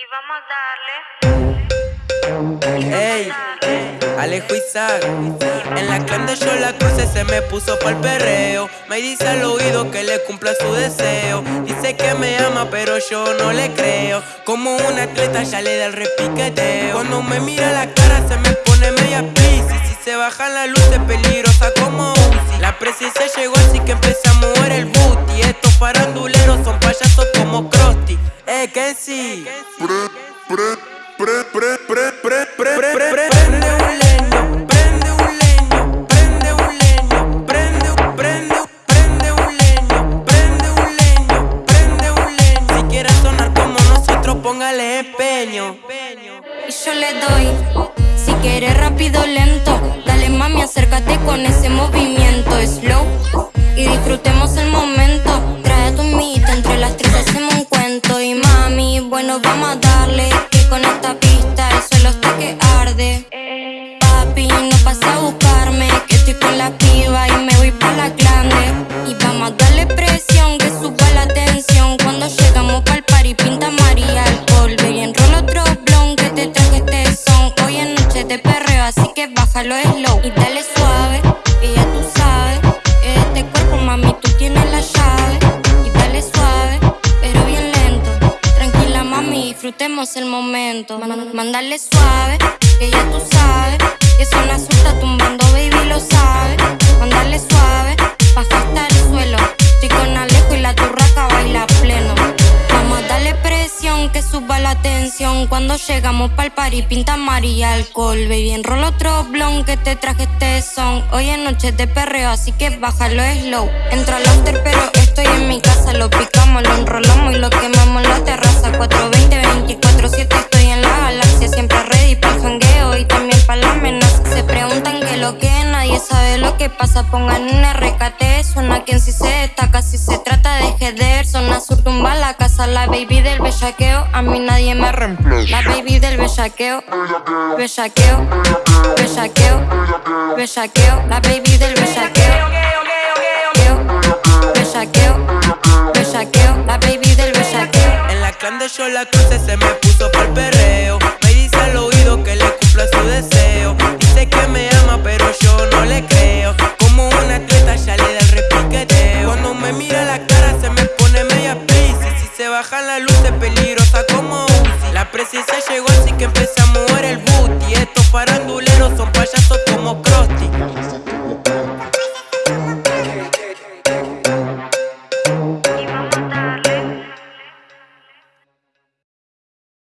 Y vamos a darle. Ey, Alejo Isaac. En la clan yo la cruce se me puso pa'l perreo. Me dice al oído que le cumpla su deseo. Dice que me ama, pero yo no le creo. Como un atleta ya le da el repiqueteo. Cuando me mira la cara se me pone media pis. Y si se bajan las luces peligrosa como Uzi. Eh, que sí. Prende un leño, prende un leño, prende un leño, prende, prende, prende un leño, prende un leño, prende un leño. Si quieres sonar como nosotros, póngale empeño. Y yo le doy, si quieres rápido, lento. Dale me voy pa' la grande. Y vamos a darle presión, que suba la tensión. Cuando llegamos pa'l party, pinta María alcohol. Baby, enrola otro blon que te traje este son. Hoy en noche de perreo, así que bájalo slow. Y dale suave, que ya tú sabes. Este cuerpo, mami, tú tienes la llave. Y dale suave, pero bien lento. Tranquila, mami, disfrutemos el momento. Mándale suave, que ya tú sabes. Que son está tumbando, suba la tensión. Cuando llegamos pa'l party, pinta amarilla alcohol. Baby, enrola otro blon que te traje este son. Hoy en noche de perreo, así que bájalo slow. Entro al after, pero estoy en mi casa. Lo picamos, lo enrolamos y lo quemamos en la terraza. 420, 24, 7, estoy en la galaxia. Siempre ready pa'l jangueo y también pa' la amenaza. Se preguntan que lo que nadie sabe lo que pasa. Pongan un RKT, suena quien si se destaca. Si se trata de jeder, bellaqueo, a mí nadie me reemplaza. La baby del bellaqueo, bellaqueo, bellaqueo, bellaqueo. La baby del bellaqueo, bellaqueo, bellaqueo. La baby del bellaqueo. En la clan de yo la cruce se me puso pa'l perreo. luce peligrosa como Uzi. La presencia llegó así que empecé a mover el booty. Estos faranduleros son payasos